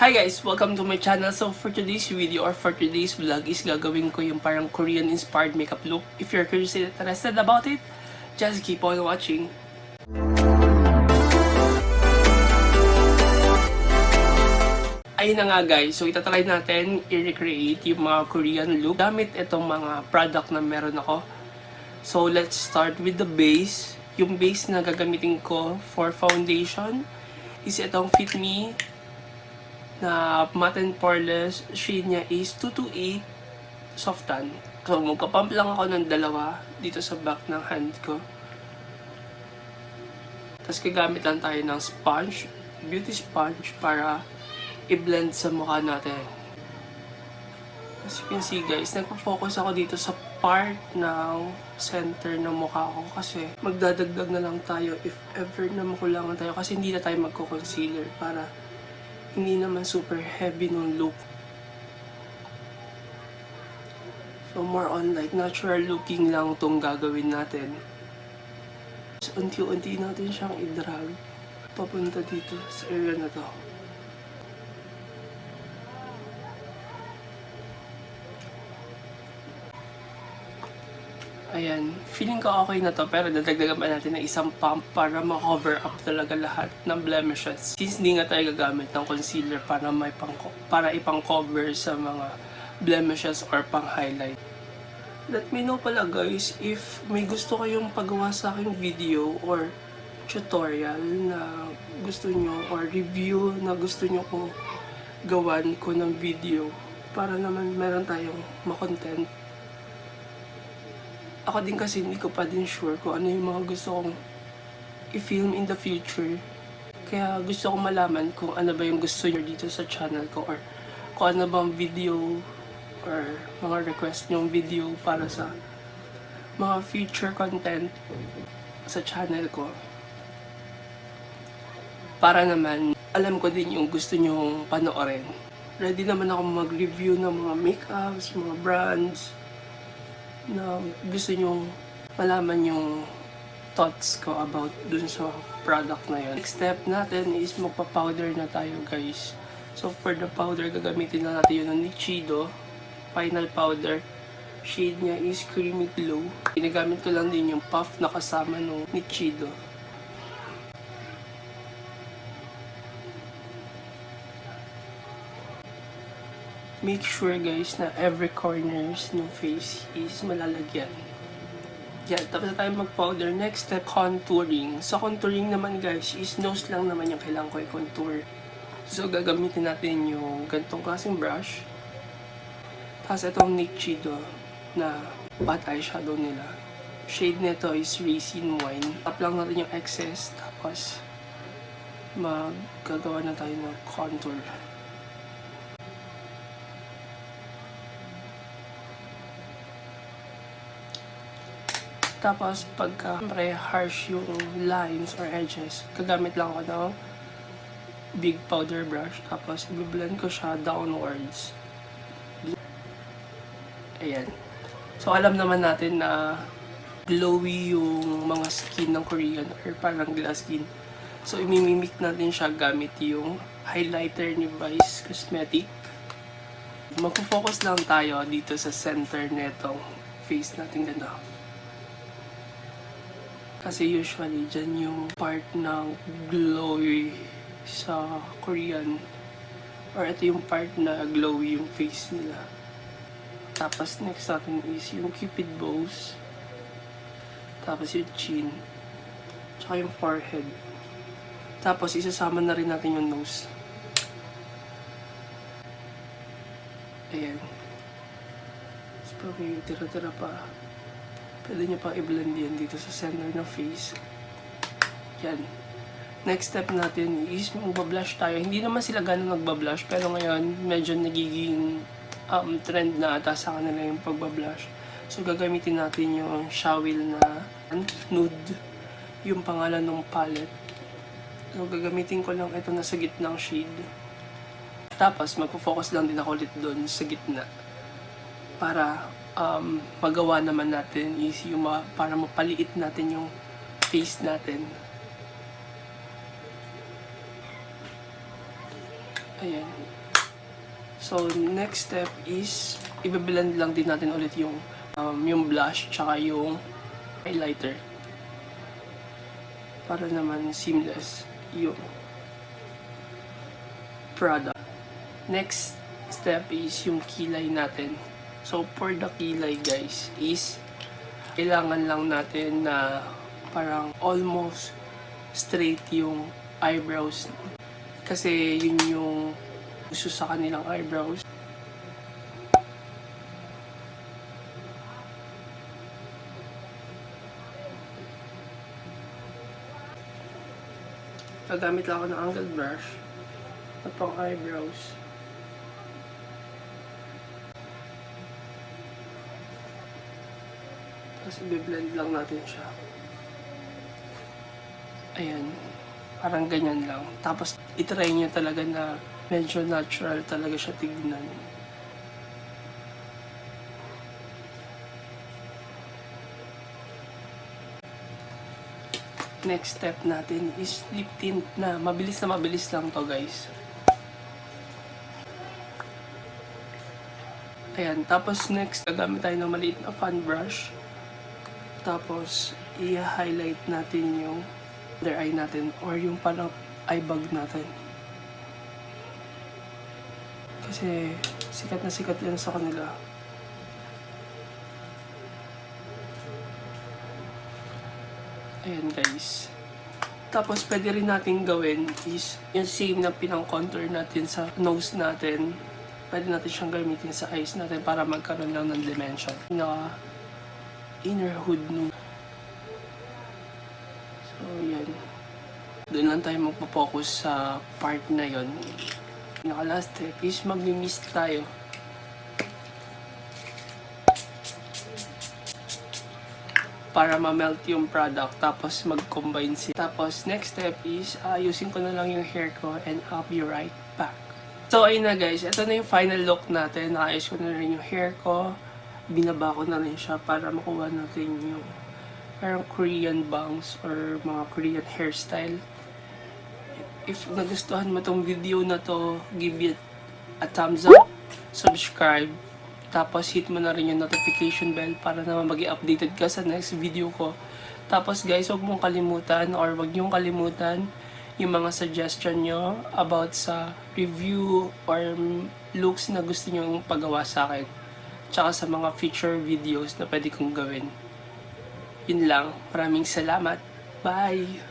Hi guys! Welcome to my channel. So for today's video or for today's vlog is gagawin ko yung parang Korean inspired makeup look. If you're curious and interested about it, just keep on watching. Ayun na nga guys, so itatry natin i-recreate yung mga Korean look gamit itong mga product na meron ako. So let's start with the base. Yung base na gagamitin ko for foundation is itong Fit Me na matte and poreless. Shade niya is 228 soft tan. So magpapump lang ako ng dalawa dito sa back ng hand ko. Tapos gagamit lang tayo ng sponge, beauty sponge para i-blend sa mukha natin. As you can see guys, nagpo-focus ako dito sa part ng center ng mukha ko kasi magdadagdag na lang tayo if ever na makulangan tayo kasi hindi na tayo magko-concealer para hindi naman super heavy nung look. So more on like natural looking lang tong gagawin natin. So, unti-unti natin siyang i-drag papunta dito sa area na to. Ayan, feeling ko okay na to pero dadagdagan pa natin ng isang pump para ma-cover up talaga lahat ng blemishes. Since hindi nga tayo gagamit ng concealer para may pang para ipang-cover sa mga blemishes or pang-highlight. Let me know pala guys if may gusto kayong pagawa sa aking video or tutorial na gusto nyo or review na gusto nyo kong gawan ko ng video para naman meron tayong makontent ako din kasi hindi ko pa din sure kung ano yung mga gusto kong i-film in the future. Kaya gusto kong malaman kung ano ba yung gusto nyo dito sa channel ko or kung ano bang video or mga request nyong video para sa mga future content sa channel ko. Para naman, alam ko din yung gusto nyong panoorin. Ready naman ako mag-review ng mga makeups, mga brands, na gusto nyong malaman yung thoughts ko about dun sa product na yun. Next step natin is magpa-powder na tayo guys. So for the powder, gagamitin na natin yun ng Nichido. Final powder. Shade niya is Creamy Glow. Ginagamit ko lang din yung puff na kasama ng Nichido. Make sure guys na every corners ng face is malalagyan. Yan, tapos tayo mag-powder. Next step, contouring. Sa contouring naman guys, is nose lang naman yung kailangan ko i-contour. So, gagamitin natin yung gantong klaseng brush. Tapos itong NYX Chido na bat eyeshadow nila. Shade nito is Raisin Wine. Tap lang natin yung excess. Tapos, maggagawa na tayo ng contour. Tapos, pagka pre harsh yung lines or edges, gagamit lang ako ng big powder brush. Tapos, i-blend ko siya downwards. Ayan. So, alam naman natin na glowy yung mga skin ng Korean or parang glass skin. So, imimimik natin siya gamit yung highlighter ni Vice Cosmetic. Magpo-focus lang tayo dito sa center netong face natin ganda. Kasi usually, dyan yung part ng glowy sa Korean. Or ito yung part na glowy yung face nila. Tapos next natin is yung cupid bows. Tapos yung chin. Tsaka yung forehead. Tapos isasama na rin natin yung nose. Ayan. Tapos pag may tira-tira pa, pwede nyo pa i-blend yan dito sa center ng face. Yan. Next step natin is magbablush tayo. Hindi naman sila ganun nagbablush, pero ngayon medyo nagiging um, trend na ata sa kanila yung pagbablush. So gagamitin natin yung Shawil na nude, yung pangalan ng palette. So gagamitin ko lang ito na sa gitnang shade. Tapos magpo-focus lang din ako ulit doon sa gitna para um, magawa naman natin is yung ma- para mapaliit natin yung face natin. Ayan. So, next step is, i-blend lang din natin ulit yung, um, yung blush, tsaka yung highlighter. Para naman seamless yung product. Next step is yung kilay natin. So, for the kilay guys, is kailangan lang natin na parang almost straight yung eyebrows. Kasi yun yung gusto sa kanilang eyebrows. Gagamit lang ako ng angled brush at pang eyebrows. Tapos i-blend lang natin siya. Ayan. Parang ganyan lang. Tapos itry niya talaga na medyo natural talaga siya tignan. Next step natin is lip tint na. Mabilis na mabilis lang to guys. Ayan. Tapos next, gagamit tayo ng maliit na fan brush. Tapos, i-highlight natin yung under eye natin or yung parang eye bag natin. Kasi sikat na sikat yan sa kanila. Ayan guys. Tapos pwede rin natin gawin is yung same na pinang-contour natin sa nose natin. Pwede natin siyang gamitin sa eyes natin para magkaroon lang ng dimension. Na inner hood nung So, yan. Doon lang tayo magpo-focus sa part na yon. Naka last step is mag-mist tayo. Para ma-melt yung product tapos mag-combine siya. Tapos next step is ayusin ko na lang yung hair ko and I'll be right back. So ayun na guys, ito na yung final look natin. Naayos ko na rin yung hair ko. Binaba ko na rin siya para makuha natin yung parang Korean bangs or mga Korean hairstyle. If nagustuhan mo tong video na to, give it a thumbs up, subscribe, tapos hit mo na rin yung notification bell para naman mag updated ka sa next video ko. Tapos guys, huwag mong kalimutan or huwag niyong kalimutan yung mga suggestion nyo about sa review or looks na gusto nyo pagawa sa akin. Tsaka sa mga future videos na pwede kong gawin. Yun lang. Maraming salamat. Bye!